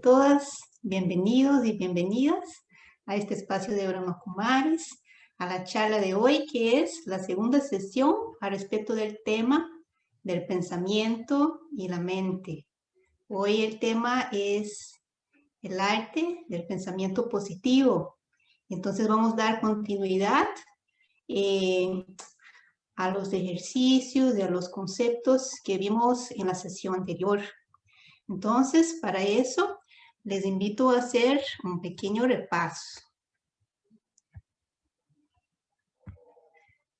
todas, bienvenidos y bienvenidas a este espacio de Brahma Kumaris, a la charla de hoy que es la segunda sesión al respecto del tema del pensamiento y la mente. Hoy el tema es el arte del pensamiento positivo. Entonces vamos a dar continuidad eh, a los ejercicios y a los conceptos que vimos en la sesión anterior. Entonces, para eso, les invito a hacer un pequeño repaso.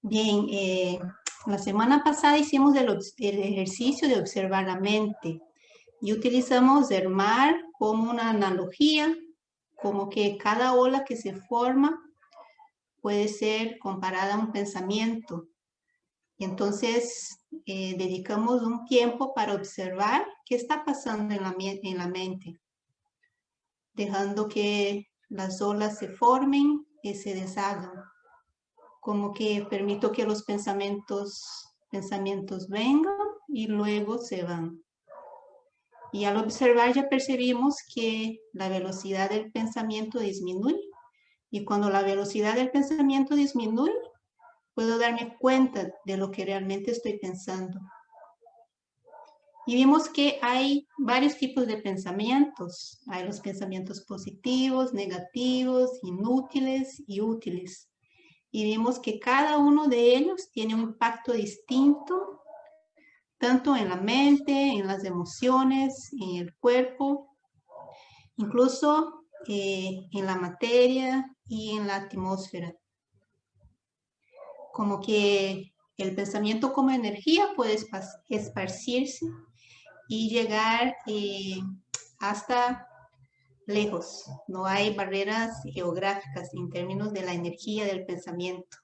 Bien, eh, la semana pasada hicimos el, ejercicio de observar la mente y utilizamos el mar como una analogía, como que cada ola que se forma puede ser comparada a un pensamiento. Entonces eh, dedicamos un tiempo para observar qué está pasando en la, en la mente, dejando que las olas se formen y se deshagan, como que permito que los pensamientos, pensamientos vengan y luego se van. Y al observar ya percibimos que la velocidad del pensamiento disminuye. Y cuando la velocidad del pensamiento disminuye, puedo darme cuenta de lo que realmente estoy pensando. Y vimos que hay varios tipos de pensamientos. Hay los pensamientos positivos, negativos, inútiles y útiles. Y vimos que cada uno de ellos tiene un impacto distinto, tanto en la mente, en las emociones, en el cuerpo, incluso eh, en la materia y en la atmósfera como que el pensamiento como energía puede esparcirse y llegar eh, hasta lejos. No hay barreras geográficas en términos de la energía del pensamiento.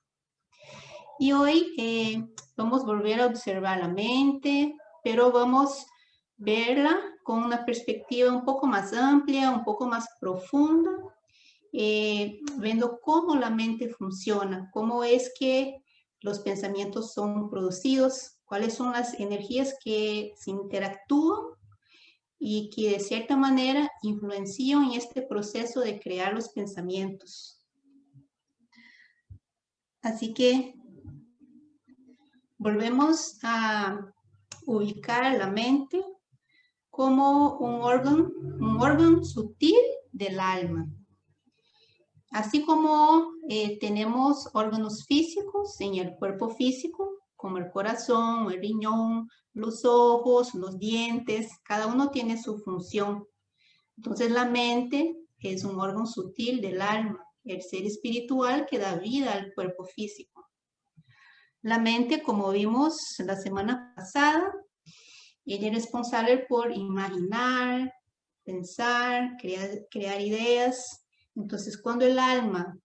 Y hoy eh, vamos a volver a observar la mente, pero vamos a verla con una perspectiva un poco más amplia, un poco más profunda, eh, viendo cómo la mente funciona, cómo es que los pensamientos son producidos, cuáles son las energías que se interactúan y que de cierta manera influencian en este proceso de crear los pensamientos. Así que volvemos a ubicar la mente como un órgano, un órgano sutil del alma. Así como eh, tenemos órganos físicos en el cuerpo físico, como el corazón, el riñón, los ojos, los dientes, cada uno tiene su función. Entonces la mente es un órgano sutil del alma, el ser espiritual que da vida al cuerpo físico. La mente, como vimos la semana pasada, es responsable por imaginar, pensar, crear, crear ideas, entonces, cuando el alma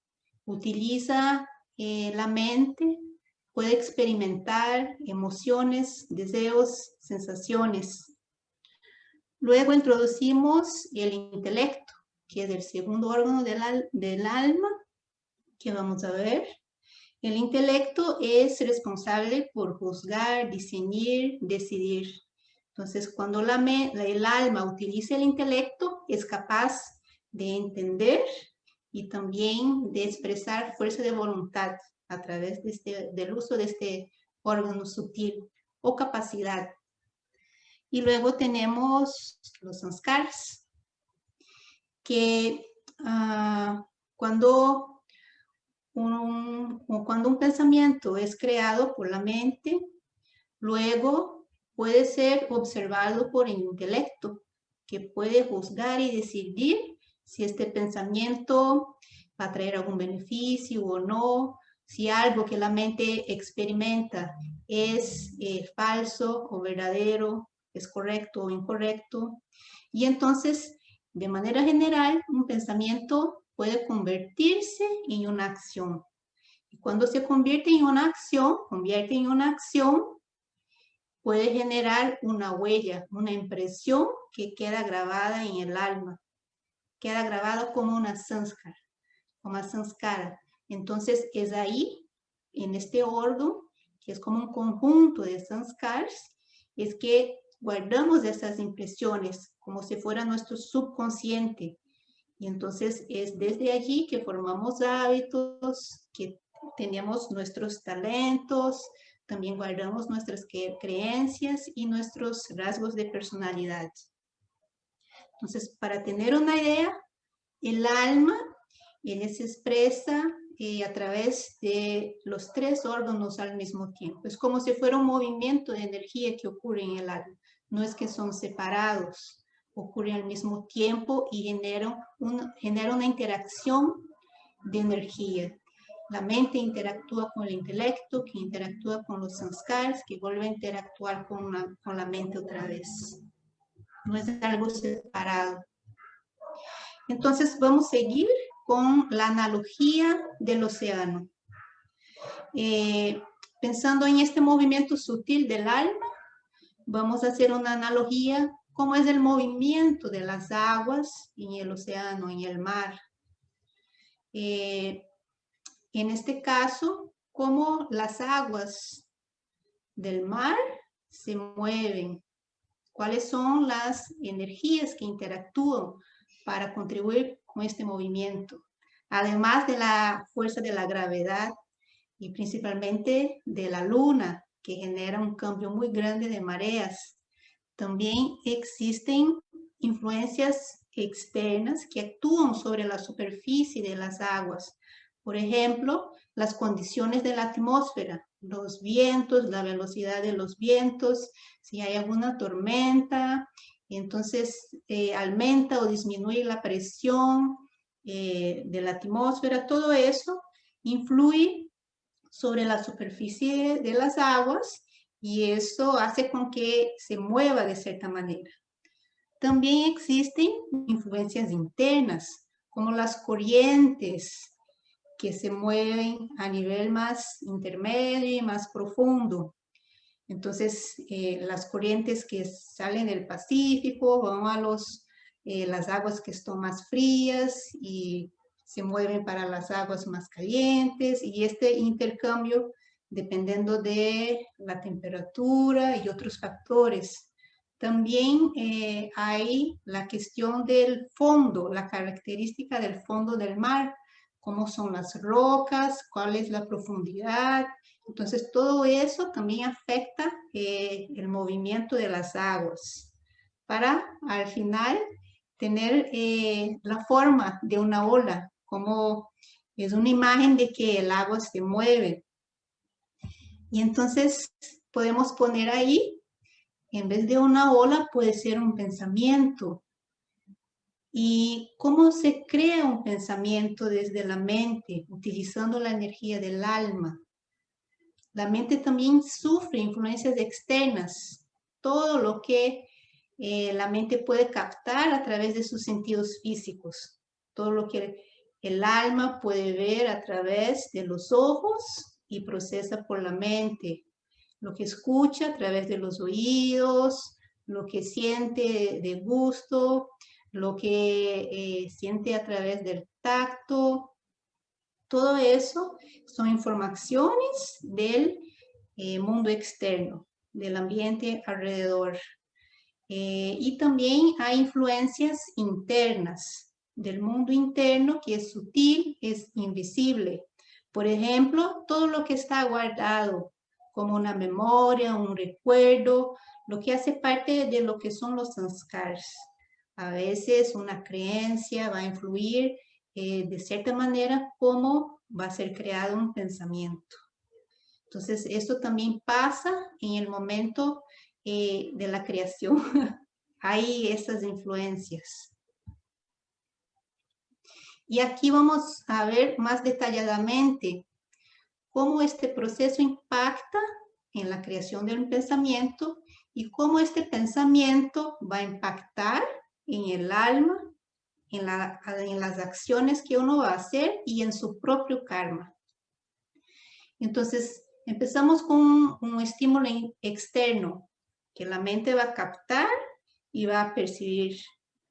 utiliza eh, la mente, puede experimentar emociones, deseos, sensaciones. Luego introducimos el intelecto, que es el segundo órgano del, del alma, que vamos a ver. El intelecto es responsable por juzgar, diseñar, decidir. Entonces, cuando la, el alma utiliza el intelecto, es capaz de entender y también de expresar fuerza de voluntad a través de este, del uso de este órgano sutil o capacidad. Y luego tenemos los sanskars, que ah, cuando, un, cuando un pensamiento es creado por la mente, luego puede ser observado por el intelecto, que puede juzgar y decidir si este pensamiento va a traer algún beneficio o no, si algo que la mente experimenta es eh, falso o verdadero, es correcto o incorrecto. Y entonces, de manera general, un pensamiento puede convertirse en una acción. Y cuando se convierte en una acción, convierte en una acción, puede generar una huella, una impresión que queda grabada en el alma queda grabado como una sanskara, como una sanskara. Entonces es ahí, en este órgano, que es como un conjunto de sanskars, es que guardamos esas impresiones como si fuera nuestro subconsciente. Y entonces es desde allí que formamos hábitos, que tenemos nuestros talentos, también guardamos nuestras creencias y nuestros rasgos de personalidad. Entonces, para tener una idea, el alma, él se expresa eh, a través de los tres órganos al mismo tiempo. Es como si fuera un movimiento de energía que ocurre en el alma. No es que son separados, ocurren al mismo tiempo y generan, genera una interacción de energía. La mente interactúa con el intelecto, que interactúa con los sanskars, que vuelve a interactuar con la, con la mente otra vez. No es algo separado. Entonces vamos a seguir con la analogía del océano. Eh, pensando en este movimiento sutil del alma, vamos a hacer una analogía cómo es el movimiento de las aguas en el océano, en el mar. Eh, en este caso, cómo las aguas del mar se mueven, cuáles son las energías que interactúan para contribuir con este movimiento, además de la fuerza de la gravedad y principalmente de la luna, que genera un cambio muy grande de mareas. También existen influencias externas que actúan sobre la superficie de las aguas. Por ejemplo, las condiciones de la atmósfera, los vientos, la velocidad de los vientos, si hay alguna tormenta, entonces eh, aumenta o disminuye la presión eh, de la atmósfera, todo eso influye sobre la superficie de las aguas y eso hace con que se mueva de cierta manera. También existen influencias internas, como las corrientes que se mueven a nivel más intermedio y más profundo. Entonces, eh, las corrientes que salen del Pacífico van a los, eh, las aguas que están más frías y se mueven para las aguas más calientes y este intercambio dependiendo de la temperatura y otros factores. También eh, hay la cuestión del fondo, la característica del fondo del mar, cómo son las rocas, cuál es la profundidad, entonces, todo eso también afecta eh, el movimiento de las aguas para al final tener eh, la forma de una ola, como es una imagen de que el agua se mueve. Y entonces podemos poner ahí, en vez de una ola, puede ser un pensamiento. ¿Y cómo se crea un pensamiento desde la mente, utilizando la energía del alma? La mente también sufre influencias externas. Todo lo que eh, la mente puede captar a través de sus sentidos físicos. Todo lo que el alma puede ver a través de los ojos y procesa por la mente. Lo que escucha a través de los oídos, lo que siente de gusto, lo que eh, siente a través del tacto, todo eso son informaciones del eh, mundo externo, del ambiente alrededor. Eh, y también hay influencias internas del mundo interno que es sutil, es invisible. Por ejemplo, todo lo que está guardado como una memoria, un recuerdo, lo que hace parte de lo que son los sanskars. A veces una creencia va a influir eh, de cierta manera cómo va a ser creado un pensamiento. Entonces, esto también pasa en el momento eh, de la creación. Hay esas influencias. Y aquí vamos a ver más detalladamente cómo este proceso impacta en la creación de un pensamiento y cómo este pensamiento va a impactar en el alma en, las acciones que uno va a hacer y en su propio karma. Entonces, empezamos con un, estímulo externo que la mente va a captar y va a percibir,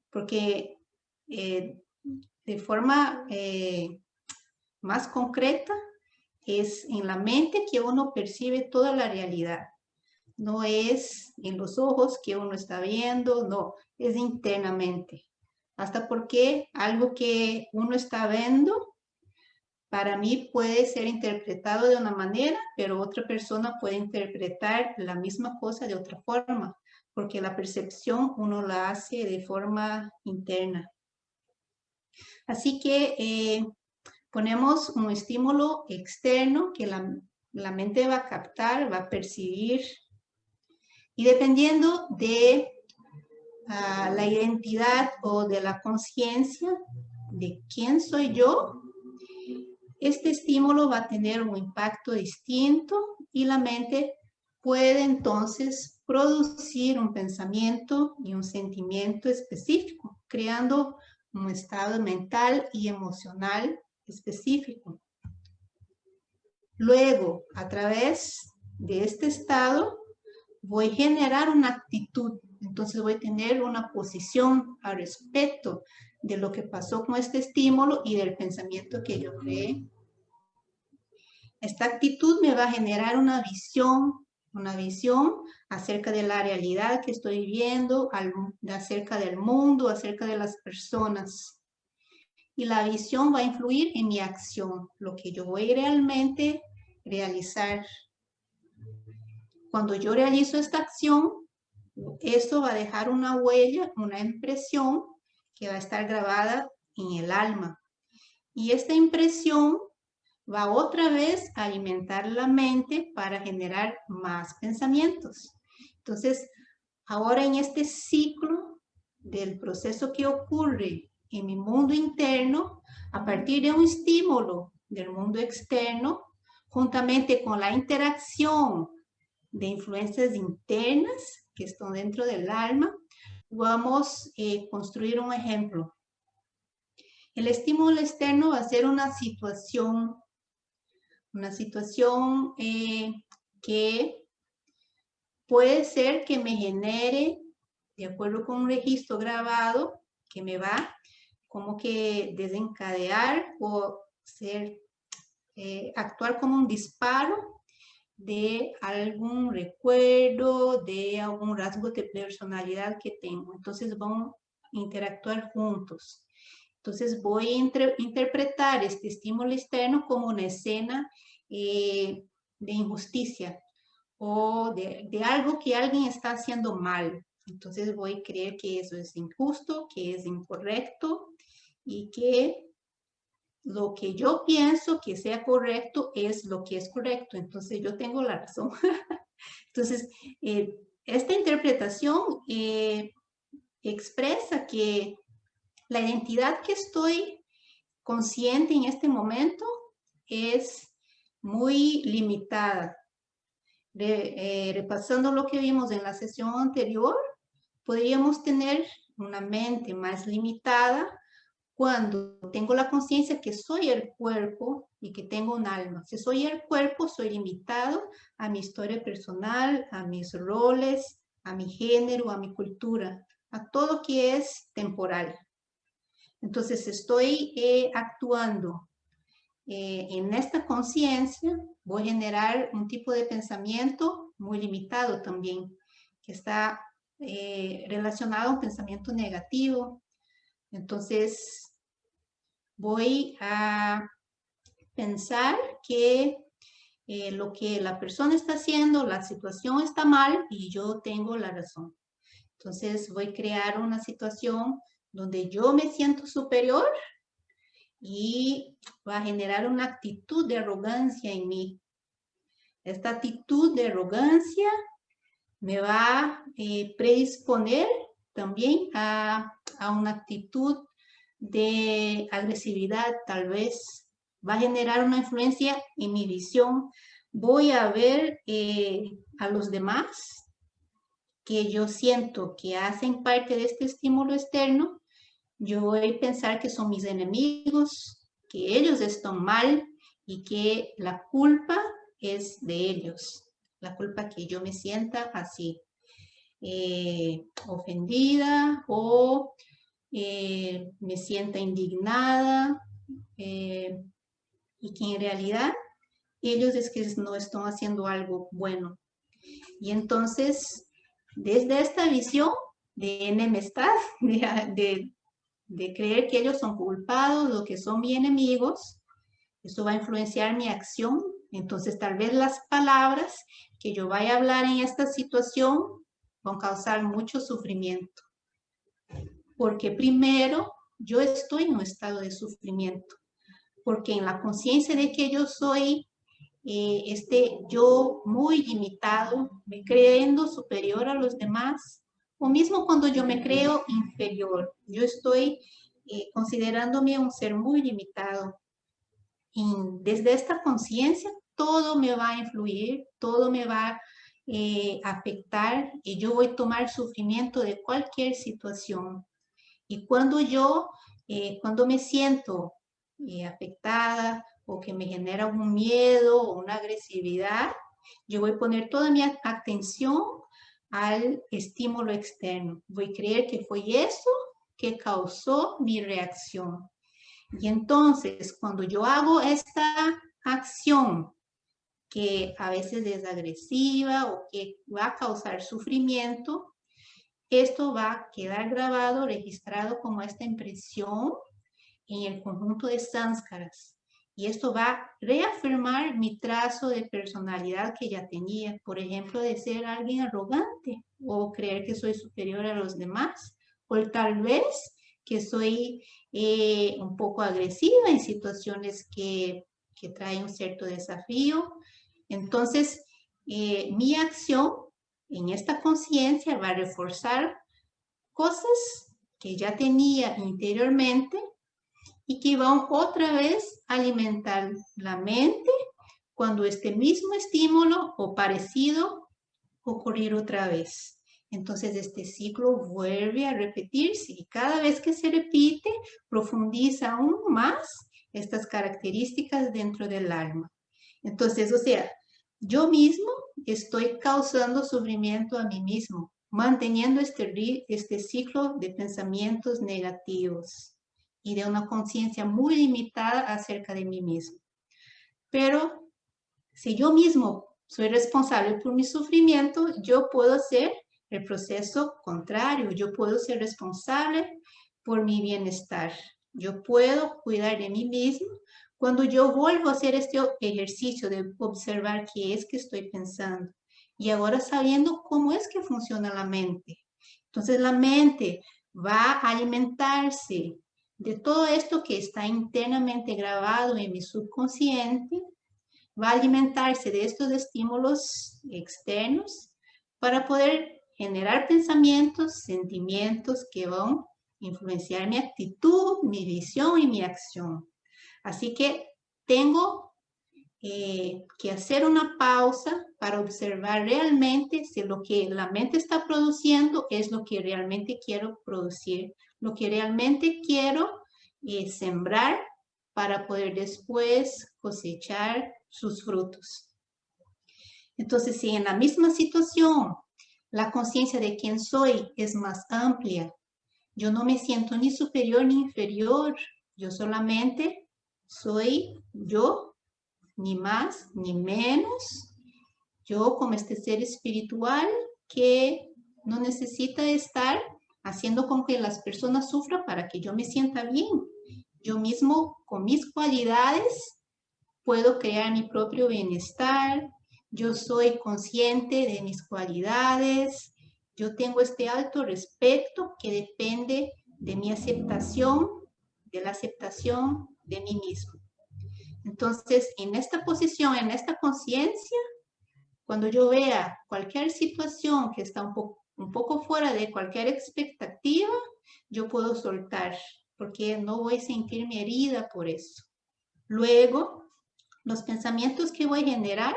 porque eh, de forma eh, más concreta es en la mente que uno percibe toda la realidad. no es en los ojos que uno está viendo, no, es internamente. Hasta porque algo que uno está viendo, para mí puede ser interpretado de una manera, pero otra persona puede interpretar la misma cosa de otra forma, porque la percepción uno la hace de forma interna. Así que eh, ponemos un estímulo externo que la, la mente va a captar, va a percibir, y dependiendo de la identidad o de la conciencia de quién soy yo, este estímulo va a tener un impacto distinto y la mente puede entonces producir un pensamiento y un sentimiento específico, creando un estado mental y emocional específico. Luego, a través de este estado, voy a generar una actitud. Entonces voy a tener una posición al respecto de lo que pasó con este estímulo y del pensamiento que yo creé. Esta actitud me va a generar una visión, una visión acerca de la realidad que estoy viendo, acerca del mundo, acerca de las personas. Y la visión va a influir en mi acción, lo que yo voy realmente realizar cuando yo realizo esta acción, esto va a dejar una huella, una impresión que va a estar grabada en el alma. Y esta impresión va otra vez a alimentar la mente para generar más pensamientos. Entonces, ahora en este ciclo del proceso que ocurre en mi mundo interno, a partir de un estímulo del mundo externo, juntamente con la interacción de influencias internas que están dentro del alma, vamos a eh, construir un ejemplo. El estímulo externo va a ser una situación, una situación eh, que puede ser que me genere, de acuerdo con un registro grabado, que me va como que desencadear o ser, eh, actuar como un disparo de algún recuerdo, de algún rasgo de personalidad que tengo. Entonces van a interactuar juntos. Entonces voy a interpretar este estímulo externo como una escena eh, de injusticia o de, de algo que alguien está haciendo mal. Entonces voy a creer que eso es injusto, que es incorrecto y que lo que yo pienso que sea correcto es lo que es correcto. Entonces yo tengo la razón. Entonces, eh, esta interpretación eh, expresa que la identidad que estoy consciente en este momento es muy limitada. Eh, repasando lo que vimos en la sesión anterior, podríamos tener una mente más limitada cuando tengo la conciencia que soy el cuerpo y que tengo un alma. Si soy el cuerpo, soy limitado a mi historia personal, a mis roles, a mi género, a mi cultura, a todo que es temporal. Entonces estoy eh, actuando eh, en esta conciencia, voy a generar un tipo de pensamiento muy limitado también, que está eh, relacionado a un pensamiento negativo. Entonces, voy a pensar que eh, lo que la persona está haciendo, la situación está mal y yo tengo la razón. Entonces voy a crear una situación donde yo me siento superior y va a generar una actitud de arrogancia en mí. Esta actitud de arrogancia me va a eh, predisponer también a, a una actitud de agresividad tal vez va a generar una influencia en mi visión. Voy a ver eh, a los demás que yo siento que hacen parte de este estímulo externo. Yo voy a pensar que son mis enemigos, que ellos están mal y que la culpa es de ellos. La culpa que yo me sienta así, eh, ofendida o eh, me sienta indignada eh, y que en realidad ellos es que no están haciendo algo bueno. Y entonces, desde esta visión de enemistad, de, de, creer que ellos son culpados o que son mi enemigos, eso va a influenciar mi acción. Entonces, tal vez las palabras que yo vaya a hablar en esta situación van a causar mucho sufrimiento. Porque primero, yo estoy en un estado de sufrimiento. Porque en la conciencia de que yo soy eh, este yo muy limitado, me creyendo superior a los demás, o mismo cuando yo me creo inferior, yo estoy eh, considerándome un ser muy limitado. Y desde esta conciencia, todo me va a influir, todo me va a eh, afectar y yo voy a tomar sufrimiento de cualquier situación. Y cuando yo, cuando me siento afectada, o que me genera un miedo o una agresividad, yo voy a poner toda mi atención al estímulo externo. Voy a creer que fue eso que causó mi reacción. Y entonces, cuando yo hago esta acción que a veces es agresiva o que va a causar sufrimiento, esto va a quedar grabado, registrado como esta impresión en el conjunto de sánskaras. Y esto va a reafirmar mi trazo de personalidad que ya tenía, por ejemplo, de ser alguien arrogante o creer que soy superior a los demás, o tal vez que soy eh, un poco agresiva en situaciones que, que traen un cierto desafío. Entonces, eh, mi acción en esta conciencia va a reforzar cosas que ya tenía interiormente y que van otra vez a alimentar la mente cuando este mismo estímulo o parecido ocurrir otra vez. Entonces este ciclo vuelve a repetirse y cada vez que se repite profundiza aún más estas características dentro del alma. Entonces, o sea, yo mismo estoy causando sufrimiento a mí mismo, manteniendo este, este ciclo de pensamientos negativos y de una conciencia muy limitada acerca de mí mismo. Pero si yo mismo soy responsable por mi sufrimiento, yo puedo hacer el proceso contrario, yo puedo ser responsable por mi bienestar. Yo puedo cuidar de mí mismo cuando yo vuelvo a hacer este ejercicio de observar qué es que estoy pensando y ahora sabiendo cómo es que funciona la mente. Entonces la mente va a alimentarse de todo esto que está internamente grabado en mi subconsciente, va a alimentarse de estos estímulos externos para poder generar pensamientos, sentimientos que van a influenciar mi actitud, mi visión y mi acción. Así que tengo eh, que hacer una pausa para observar realmente si lo que la mente está produciendo es lo que realmente quiero producir lo que realmente quiero es sembrar para poder después cosechar sus frutos. Entonces, si en la misma situación la conciencia de quién soy es más amplia, yo no me siento ni superior ni inferior, yo solamente soy yo, ni más ni menos, yo como este ser espiritual que no necesita estar haciendo con que las personas sufran para que yo me sienta bien. Yo mismo, con mis cualidades, puedo crear mi propio bienestar. Yo soy consciente de mis cualidades. Yo tengo este alto respeto que depende de mi aceptación, de la aceptación de mí mismo. Entonces, en esta posición, en esta conciencia, cuando yo vea cualquier situación que está un poco fuera de cualquier expectativa, yo puedo soltar, porque no voy a sentirme herida por eso. Luego, los pensamientos que voy a generar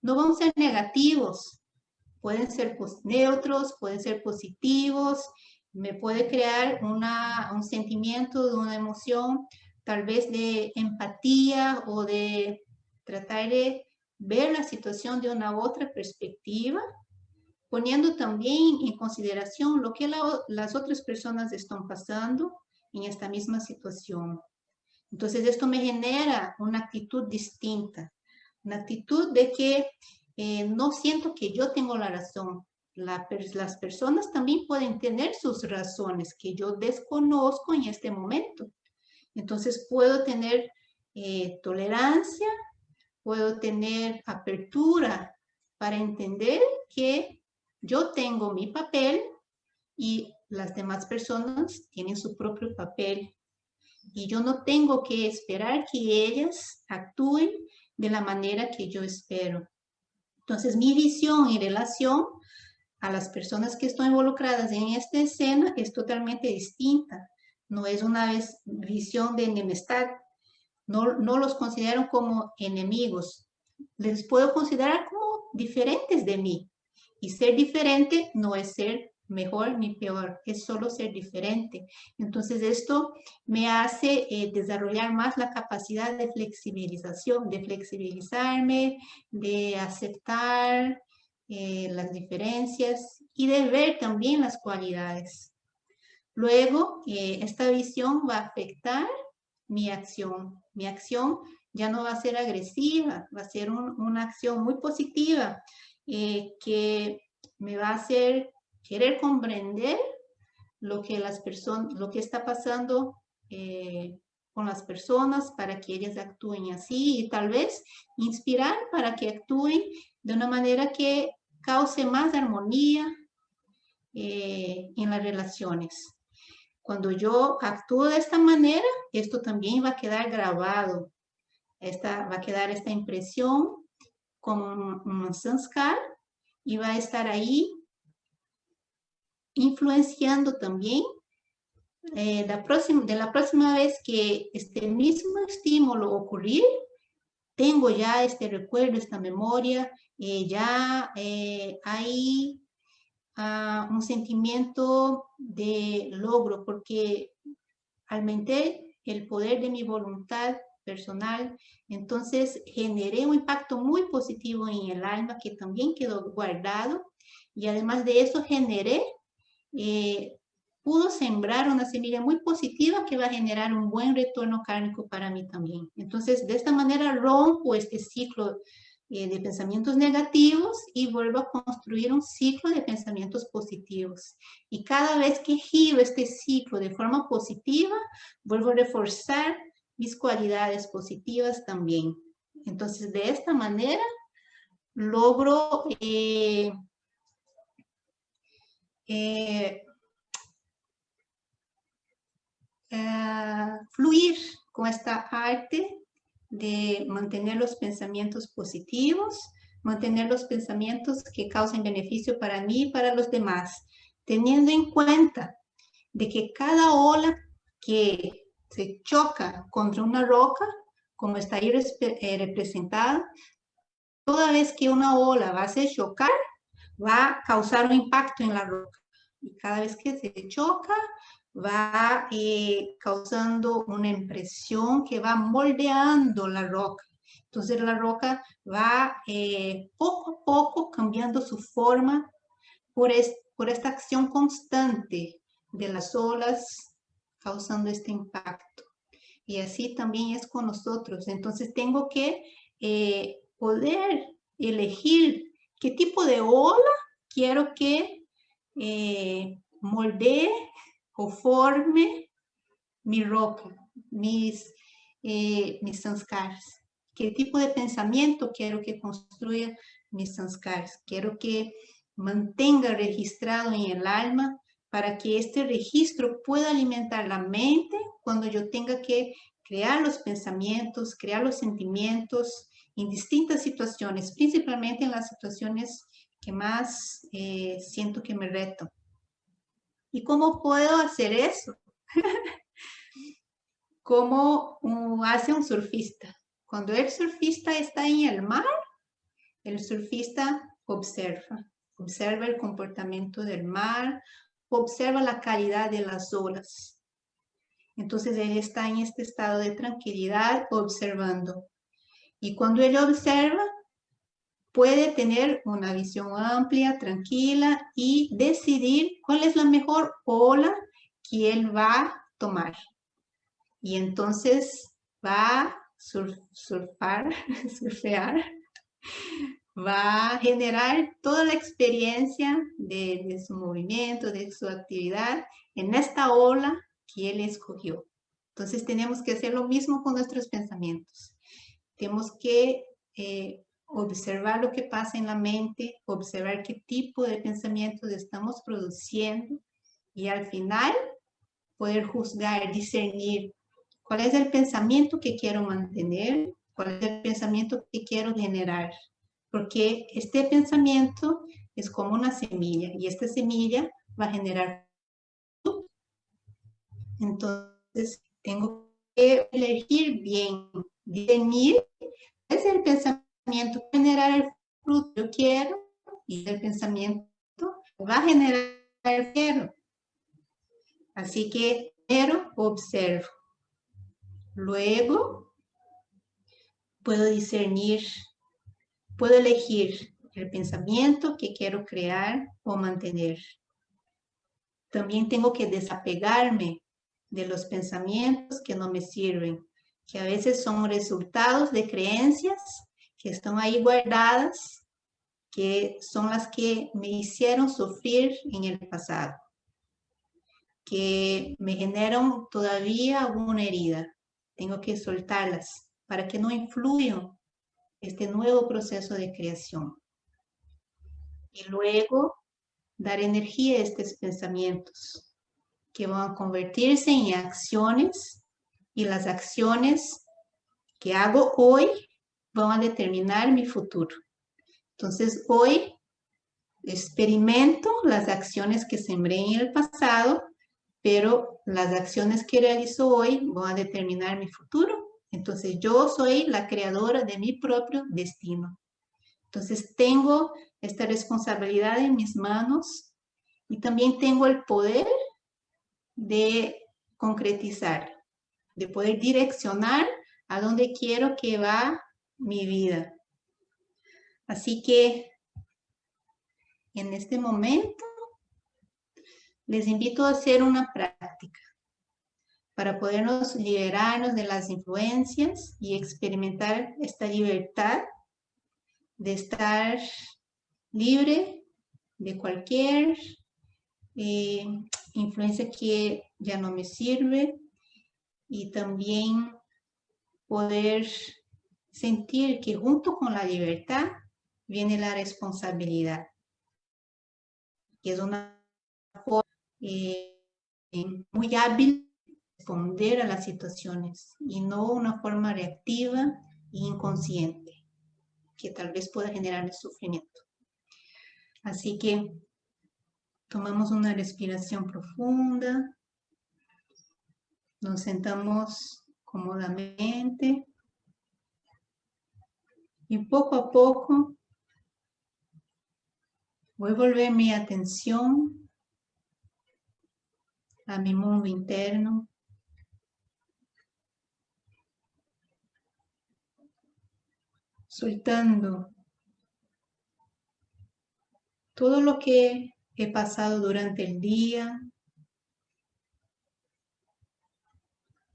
no van a ser negativos, pueden ser neutros, pueden ser positivos, me puede crear un sentimiento una emoción, tal vez de empatía o de tratar de ver la situación de una otra perspectiva poniendo también en consideración lo que las otras personas están pasando en esta misma situación. Entonces esto me genera una actitud distinta, una actitud de que eh, no siento que yo tengo la razón. las personas también pueden tener sus razones que yo desconozco en este momento. Entonces puedo tener eh, tolerancia, puedo tener apertura para entender que yo tengo mi papel y las demás personas tienen su propio papel. Y yo no tengo que esperar que ellas actúen de la manera que yo espero. Entonces, mi visión y relación a las personas que están involucradas en esta escena es totalmente distinta. No es una visión de enemistad. No, no los considero como enemigos. Les puedo considerar como diferentes de mí. Y ser diferente no es ser mejor ni peor, es solo ser diferente. Entonces esto me hace eh, desarrollar más la capacidad de flexibilización, de flexibilizarme, de aceptar eh, las diferencias y de ver también las cualidades. Luego, eh, esta visión va a afectar mi acción. Mi acción ya no va a ser agresiva, va a ser una acción muy positiva que me va a hacer querer comprender lo que, las personas, lo que está pasando eh, con las personas para que ellas actúen así y tal vez inspirar para que actúen de una manera que cause más armonía eh, en las relaciones. Cuando yo actúo de esta manera, esto también va a quedar grabado. Esta, va a quedar esta impresión como un sanskar y va a estar ahí influenciando también eh, la próxima, de la próxima vez que este mismo estímulo ocurrir, tengo ya este recuerdo, esta memoria, eh, ya eh, hay un sentimiento de logro porque aumenté el poder de mi voluntad personal, entonces generé un impacto muy positivo en el alma que también quedó guardado y además de eso generé eh, pudo sembrar una semilla muy positiva que va a generar un buen retorno kármico para mí también. Entonces, de esta manera rompo este ciclo eh, de pensamientos negativos y vuelvo a construir un ciclo de pensamientos positivos. Y cada vez que giro este ciclo de forma positiva, vuelvo a reforzar mis cualidades positivas también. Entonces, de esta manera, logro eh, eh, eh, fluir con esta arte de mantener los pensamientos positivos, mantener los pensamientos que causen beneficio para mí y para los demás, teniendo en cuenta de que cada ola que se choca contra una roca, como está ahí eh, representada, toda vez que una ola va a hacer chocar, va a causar un impacto en la roca. Y cada vez que se choca, va eh, causando una impresión que va moldeando la roca. Entonces la roca va eh, poco a poco cambiando su forma por, por esta acción constante de las olas causando este impacto. Y así también es con nosotros. Entonces tengo que eh, poder elegir qué tipo de ola quiero que eh, moldee o forme mi roca, mis, eh. ¿Qué tipo de pensamiento quiero que construya mis sanskars? Quiero que mantenga registrado en el alma para que este registro pueda alimentar la mente cuando yo tenga que crear los pensamientos, crear los sentimientos, en distintas situaciones, principalmente en las situaciones que más eh, siento que me reto. ¿Y cómo puedo hacer eso? ¿Cómo hace un surfista? Cuando el surfista está en el mar, el surfista observa, observa el comportamiento del mar, observa la calidad de las olas. Entonces él está en este estado de tranquilidad observando. Y cuando él observa, puede tener una visión amplia, tranquila y decidir cuál es la mejor ola que él va a tomar. Y entonces va a surfar, surfear va a generar toda la experiencia de, su movimiento, de su actividad en esta ola que él escogió. Entonces tenemos que hacer lo mismo con nuestros pensamientos. Tenemos que eh, observar lo que pasa en la mente, observar qué tipo de pensamientos estamos produciendo y al final poder juzgar, discernir cuál es el pensamiento que quiero mantener, cuál es el pensamiento que quiero generar. Porque este pensamiento es como una semilla y esta semilla va a generar entonces tengo que elegir bien, discernir es el pensamiento generar el fruto yo quiero y el pensamiento va a generar el quiero. Así que primero observo. Luego puedo discernir, puedo elegir el pensamiento que quiero crear o mantener. También tengo que desapegarme de los pensamientos que no me sirven, que a veces son resultados de creencias que están ahí guardadas, que son las que me hicieron sufrir en el pasado, que me generan todavía alguna herida. Tengo que soltarlas para que no influyan este nuevo proceso de creación. Y luego dar energía a estos pensamientos que van a convertirse en acciones y las acciones que hago hoy van a determinar mi futuro. Entonces hoy experimento las acciones que sembré en el pasado, pero las acciones que realizo hoy van a determinar mi futuro. Entonces yo soy la creadora de mi propio destino. Entonces tengo esta responsabilidad en mis manos y también tengo el poder de concretizar, de poder direccionar a dónde quiero que va mi vida. Así que en este momento les invito a hacer una práctica para podernos liberarnos de las influencias y experimentar esta libertad de estar libre de cualquier eh, influencia que ya no me sirve y también poder sentir que junto con la libertad viene la responsabilidad, que es una forma eh, muy hábil de responder a las situaciones y no una forma reactiva e inconsciente que tal vez pueda generar sufrimiento. Así que Tomamos una respiración profunda. Nos sentamos cómodamente. Y poco a poco voy a volver mi atención a mi mundo interno. Soltando todo lo que he pasado durante el día,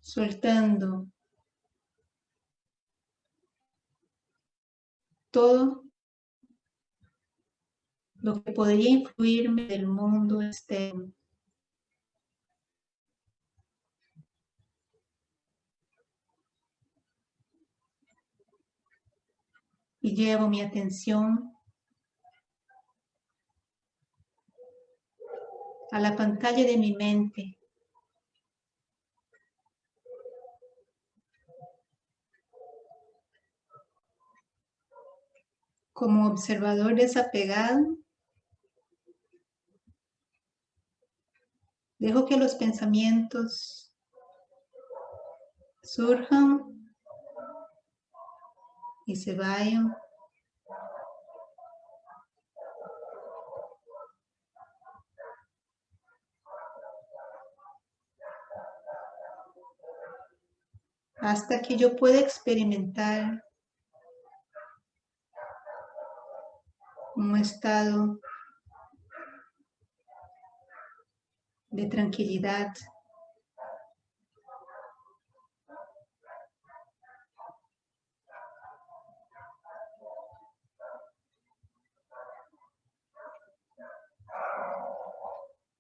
soltando todo lo que podría influirme del mundo externo. Y llevo mi atención a la pantalla de mi mente. Como observador desapegado, dejo que los pensamientos surjan y se vayan. hasta que yo pueda experimentar un estado de tranquilidad.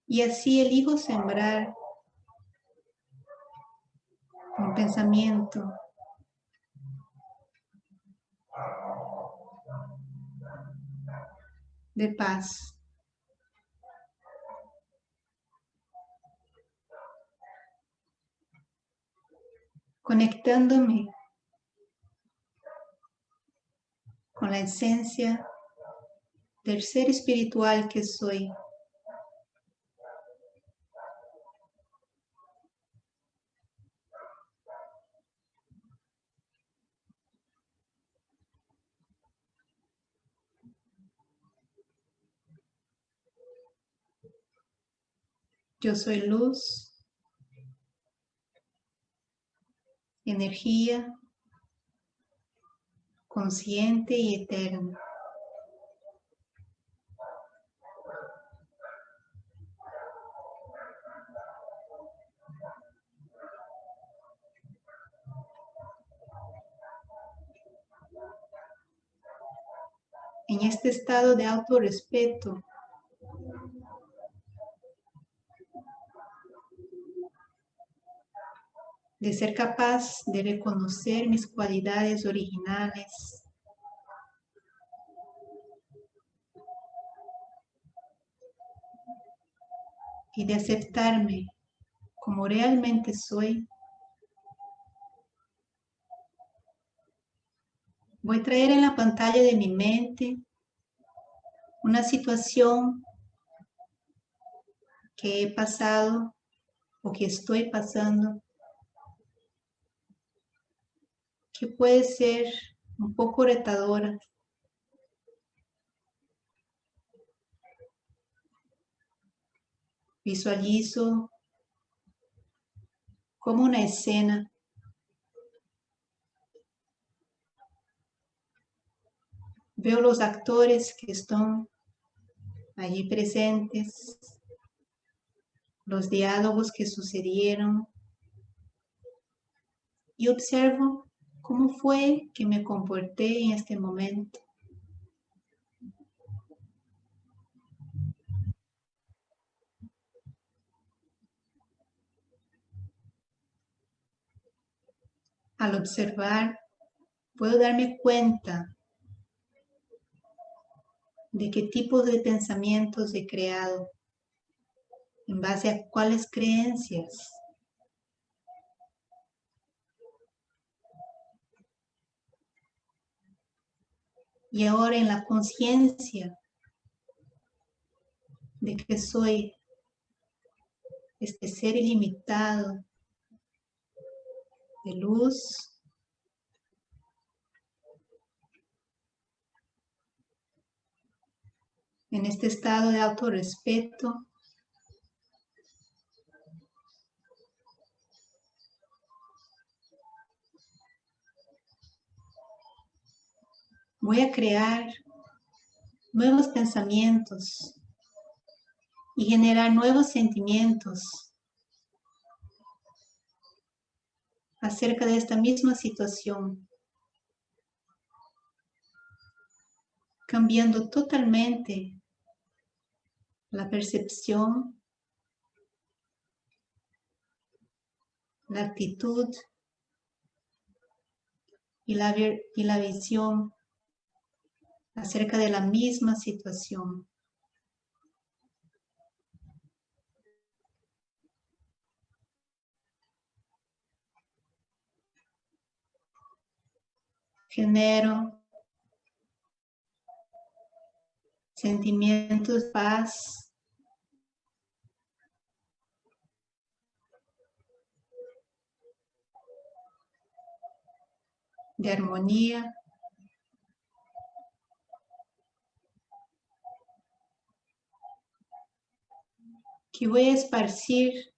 Y así elijo sembrar un pensamiento de paz. Conectándome con la esencia del ser espiritual que soy. Yo soy luz, energía, consciente y eterna. En este estado de autorrespeto, de ser capaz de reconocer mis cualidades originales. Y de aceptarme como realmente soy. Voy a traer en la pantalla de mi mente una situación que he pasado o que estoy pasando que puede ser un poco retadora. Visualizo como una escena Veo los actores que están allí presentes, los diálogos que sucedieron y observo ¿Cómo fue que me comporté en este momento? Al observar, puedo darme cuenta de qué tipo de pensamientos he creado, en base a cuáles creencias y ahora en la conciencia de que soy este ser ilimitado de luz, en este estado de autorrespeto, voy a crear nuevos pensamientos y generar nuevos sentimientos acerca de esta misma situación, cambiando totalmente la percepción, la actitud y la, y la visión acerca de la misma situación. Genero sentimientos de paz, de armonía, que voy a esparcir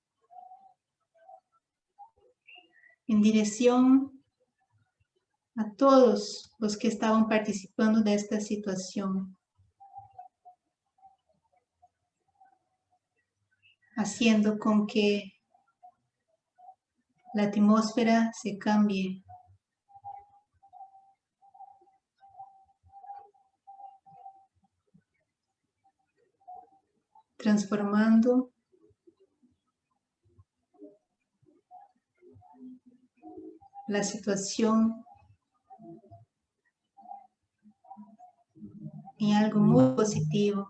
en dirección a todos los que estaban participando de esta situación. Haciendo con que la atmósfera se cambie. transformando la situación en algo muy positivo.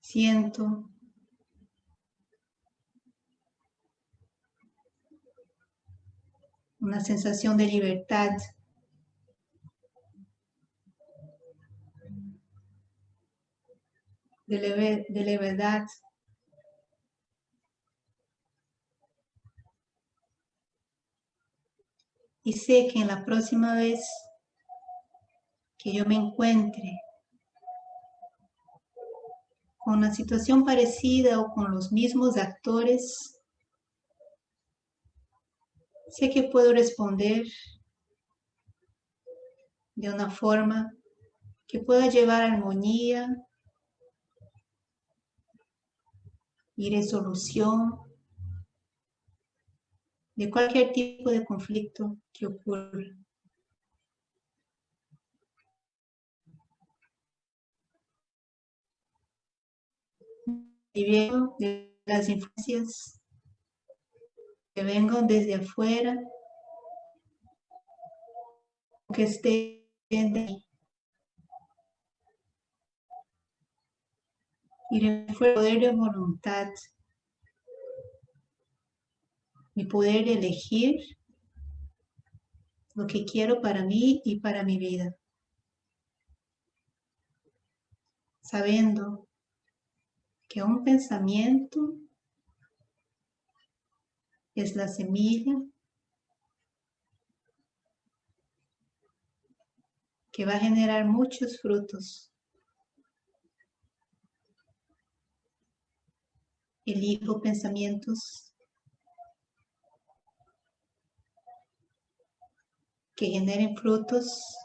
Siento una sensación de libertad. De, leve, de levedad. Y sé que en la próxima vez que yo me encuentre con una situación parecida o con los mismos actores, Sé que puedo responder de una forma que pueda llevar armonía y resolución de cualquier tipo de conflicto que ocurra. Y de las influencias que vengan desde afuera, que estén de y el poder de voluntad, mi poder elegir lo que quiero para mí y para mi vida. Sabiendo que un pensamiento es la semilla que va a generar muchos frutos. Elijo pensamientos que generen frutos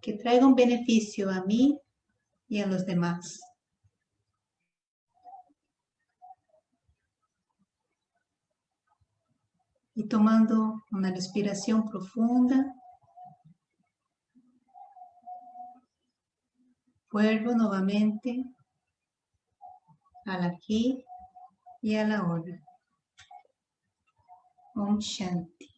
que traigan beneficio a mí y a los demás. Y tomando una respiración profunda, vuelvo nuevamente al aquí y a la hora. Om Shanti.